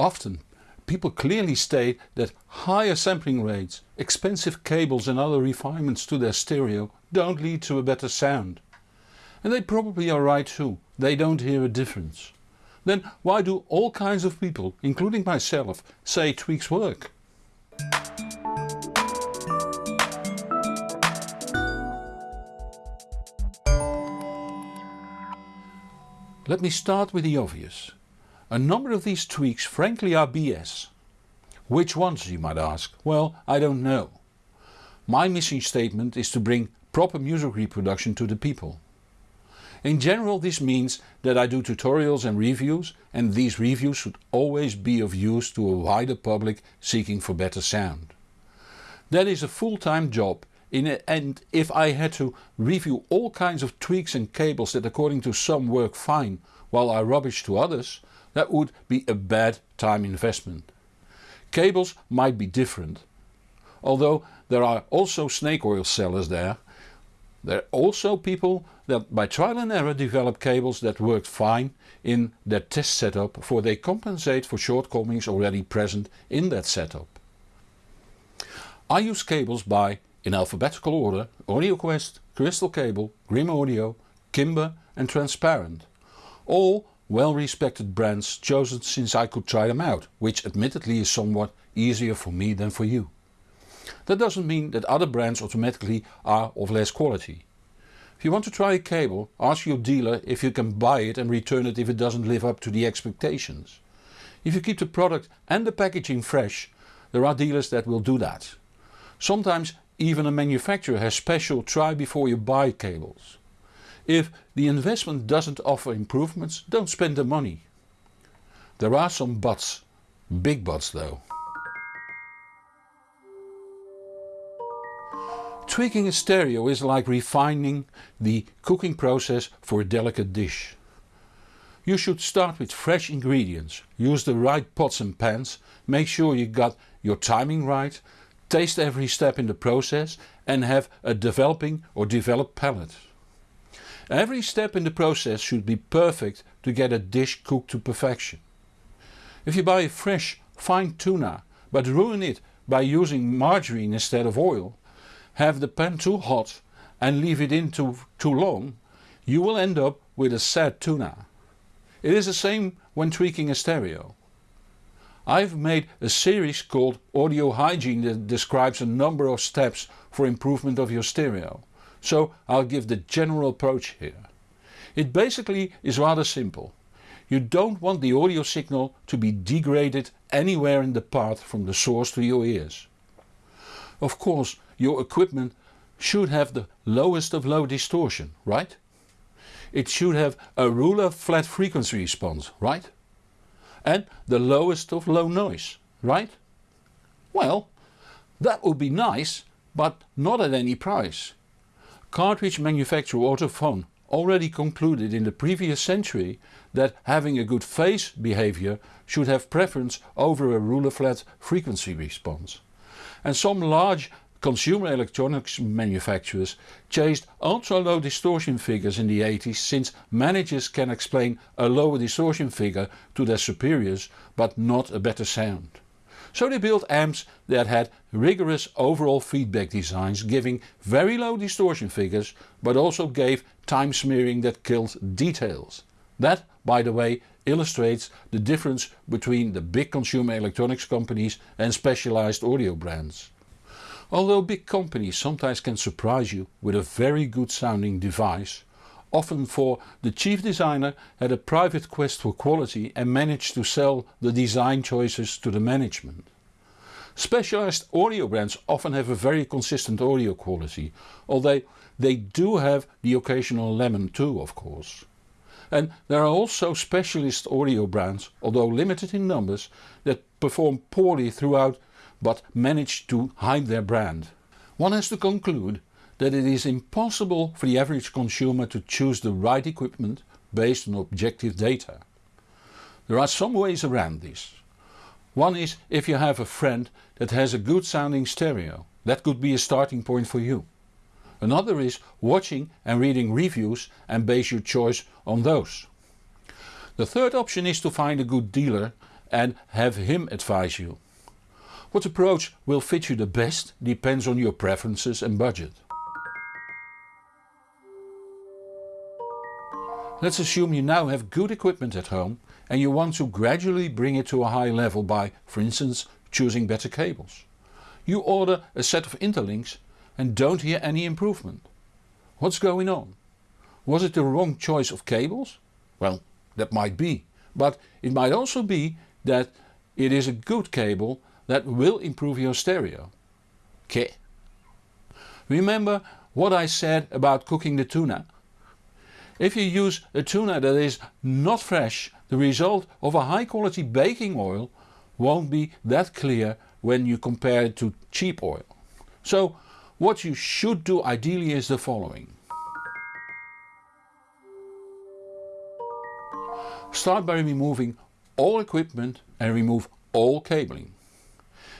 Often people clearly state that higher sampling rates, expensive cables and other refinements to their stereo don't lead to a better sound. And they probably are right too, they don't hear a difference. Then why do all kinds of people, including myself, say tweaks work? Let me start with the obvious. A number of these tweaks frankly are BS. Which ones you might ask? Well I don't know. My mission statement is to bring proper music reproduction to the people. In general this means that I do tutorials and reviews and these reviews should always be of use to a wider public seeking for better sound. That is a full-time job and if I had to review all kinds of tweaks and cables that according to some work fine while I rubbish to others, that would be a bad time investment. Cables might be different. Although there are also snake oil sellers there, there are also people that by trial and error develop cables that worked fine in their test setup for they compensate for shortcomings already present in that setup. I use cables by in alphabetical order AudioQuest, Crystal Cable, Grimm Audio, Kimber and Transparent. All well respected brands chosen since I could try them out, which admittedly is somewhat easier for me than for you. That doesn't mean that other brands automatically are of less quality. If you want to try a cable, ask your dealer if you can buy it and return it if it doesn't live up to the expectations. If you keep the product and the packaging fresh, there are dealers that will do that. Sometimes even a manufacturer has special try before you buy cables. If the investment doesn't offer improvements, don't spend the money. There are some buts, big buts though. Tweaking a stereo is like refining the cooking process for a delicate dish. You should start with fresh ingredients, use the right pots and pans, make sure you got your timing right taste every step in the process and have a developing or developed palate. Every step in the process should be perfect to get a dish cooked to perfection. If you buy a fresh, fine tuna but ruin it by using margarine instead of oil, have the pan too hot and leave it in too, too long, you will end up with a sad tuna. It is the same when tweaking a stereo. I've made a series called Audio Hygiene that describes a number of steps for improvement of your stereo, so I'll give the general approach here. It basically is rather simple. You don't want the audio signal to be degraded anywhere in the path from the source to your ears. Of course your equipment should have the lowest of low distortion, right? It should have a ruler flat frequency response, right? and the lowest of low noise, right? Well, that would be nice, but not at any price. Cartridge manufacturer Ortofon already concluded in the previous century that having a good phase behavior should have preference over a ruler flat frequency response. And some large Consumer electronics manufacturers chased ultra low distortion figures in the 80s since managers can explain a lower distortion figure to their superiors but not a better sound. So they built amps that had rigorous overall feedback designs giving very low distortion figures but also gave time smearing that killed details. That by the way illustrates the difference between the big consumer electronics companies and specialized audio brands. Although big companies sometimes can surprise you with a very good sounding device, often for the chief designer had a private quest for quality and managed to sell the design choices to the management. Specialized audio brands often have a very consistent audio quality, although they do have the occasional lemon too of course. And there are also specialist audio brands, although limited in numbers, that perform poorly throughout but manage to hide their brand. One has to conclude that it is impossible for the average consumer to choose the right equipment based on objective data. There are some ways around this. One is if you have a friend that has a good sounding stereo, that could be a starting point for you. Another is watching and reading reviews and base your choice on those. The third option is to find a good dealer and have him advise you. What approach will fit you the best depends on your preferences and budget. Let's assume you now have good equipment at home and you want to gradually bring it to a high level by, for instance, choosing better cables. You order a set of interlinks and don't hear any improvement. What's going on? Was it the wrong choice of cables? Well, that might be, but it might also be that it is a good cable that will improve your stereo. Okay. Remember what I said about cooking the tuna? If you use a tuna that is not fresh, the result of a high quality baking oil won't be that clear when you compare it to cheap oil. So what you should do ideally is the following. Start by removing all equipment and remove all cabling.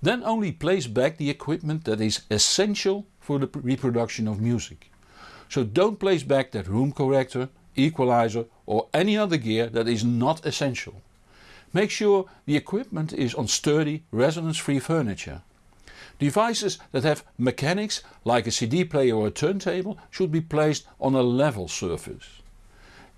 Then only place back the equipment that is essential for the reproduction of music. So don't place back that room corrector, equalizer or any other gear that is not essential. Make sure the equipment is on sturdy resonance free furniture. Devices that have mechanics like a CD player or a turntable should be placed on a level surface.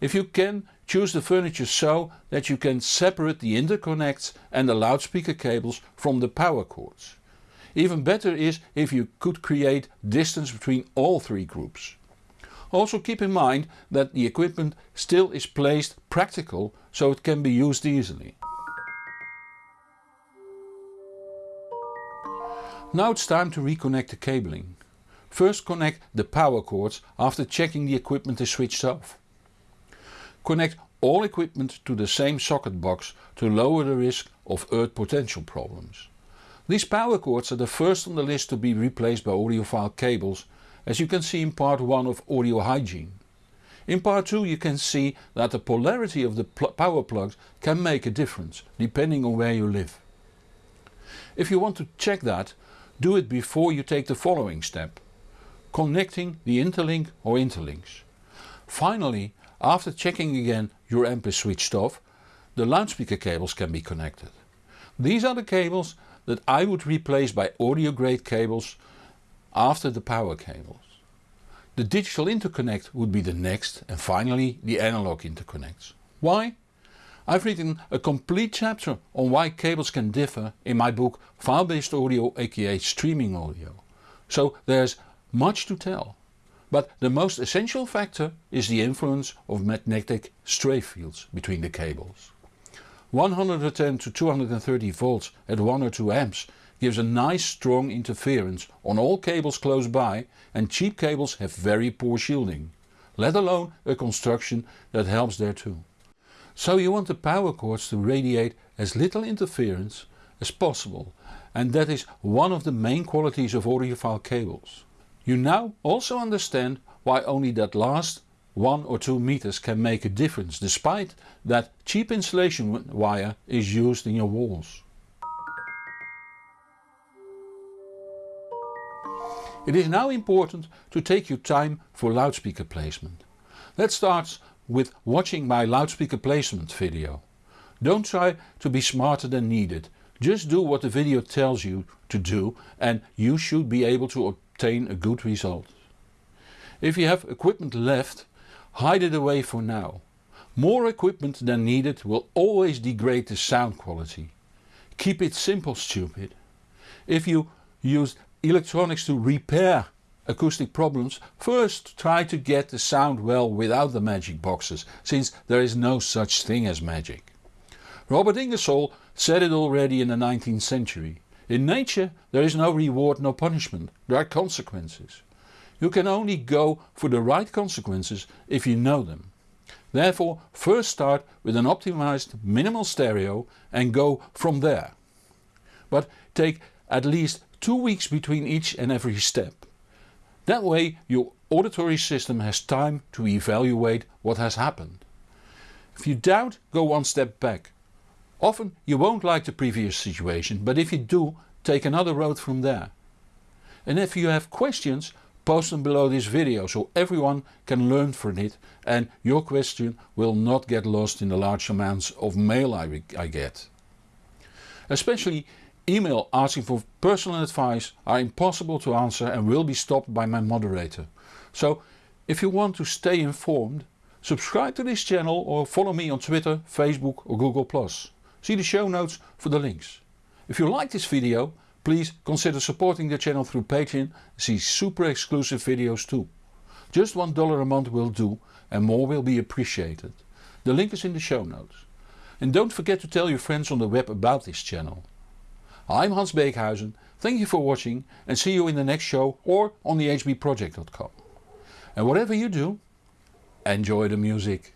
If you can, choose the furniture so that you can separate the interconnects and the loudspeaker cables from the power cords. Even better is if you could create distance between all three groups. Also keep in mind that the equipment still is placed practical so it can be used easily. Now it's time to reconnect the cabling. First connect the power cords after checking the equipment is switched off. Connect all equipment to the same socket box to lower the risk of earth potential problems. These power cords are the first on the list to be replaced by audiophile cables as you can see in part 1 of audio hygiene. In part 2 you can see that the polarity of the pl power plugs can make a difference depending on where you live. If you want to check that, do it before you take the following step. Connecting the interlink or interlinks. Finally after checking again your amp is switched off, the loudspeaker cables can be connected. These are the cables that I would replace by audio grade cables after the power cables. The digital interconnect would be the next and finally the analog interconnects. Why? I've written a complete chapter on why cables can differ in my book File-based audio aka streaming audio. So there's much to tell. But the most essential factor is the influence of magnetic stray fields between the cables. 110 to 230 volts at 1 or 2 amps gives a nice strong interference on all cables close by and cheap cables have very poor shielding, let alone a construction that helps there too. So you want the power cords to radiate as little interference as possible and that is one of the main qualities of audiophile cables. You now also understand why only that last 1 or 2 meters can make a difference despite that cheap insulation wire is used in your walls. It is now important to take your time for loudspeaker placement. Let's start with watching my loudspeaker placement video. Don't try to be smarter than needed, just do what the video tells you to do and you should be able to obtain a good result. If you have equipment left, hide it away for now. More equipment than needed will always degrade the sound quality. Keep it simple stupid. If you use electronics to repair acoustic problems, first try to get the sound well without the magic boxes, since there is no such thing as magic. Robert Ingersoll said it already in the 19th century. In nature there is no reward nor punishment, there are consequences. You can only go for the right consequences if you know them. Therefore first start with an optimized minimal stereo and go from there. But take at least 2 weeks between each and every step. That way your auditory system has time to evaluate what has happened. If you doubt go one step back Often you won't like the previous situation but if you do take another road from there. And if you have questions post them below this video so everyone can learn from it and your question will not get lost in the large amounts of mail I, I get. Especially email asking for personal advice are impossible to answer and will be stopped by my moderator. So if you want to stay informed, subscribe to this channel or follow me on Twitter, Facebook or Google+. See the show notes for the links. If you like this video, please consider supporting the channel through Patreon see super exclusive videos too. Just $1 a month will do and more will be appreciated. The link is in the show notes. And don't forget to tell your friends on the web about this channel. I'm Hans Beekhuyzen, thank you for watching and see you in the next show or on the hbproject.com. And whatever you do, enjoy the music.